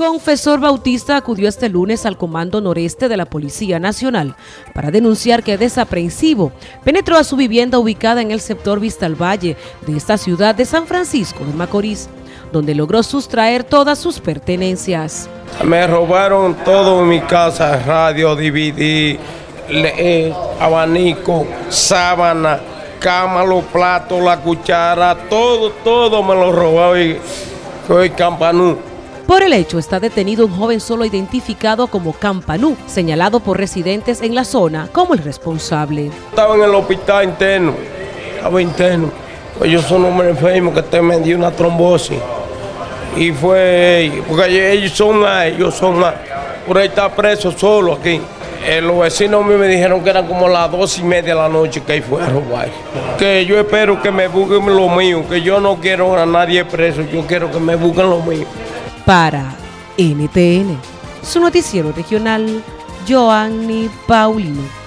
Confesor Bautista acudió este lunes al Comando Noreste de la Policía Nacional para denunciar que desaprensivo penetró a su vivienda ubicada en el sector Vista al Valle de esta ciudad de San Francisco de Macorís, donde logró sustraer todas sus pertenencias. Me robaron todo en mi casa, radio, DVD, eh, abanico, sábana, cama, los platos, la cuchara, todo, todo me lo robaron soy campanú. Por el hecho está detenido un joven solo identificado como Campanú, señalado por residentes en la zona como el responsable. Estaba en el hospital interno, estaba interno. Pues yo soy un hombre enfermo que te me dio una trombosis. Y fue, porque ellos son más, ellos son más. Por ahí está preso solo aquí. Eh, los vecinos me dijeron que eran como las dos y media de la noche que ahí fue a robar. Que yo espero que me busquen lo mío, que yo no quiero a nadie preso, yo quiero que me busquen lo mío. Para NTN, su noticiero regional, Joanny Paulino.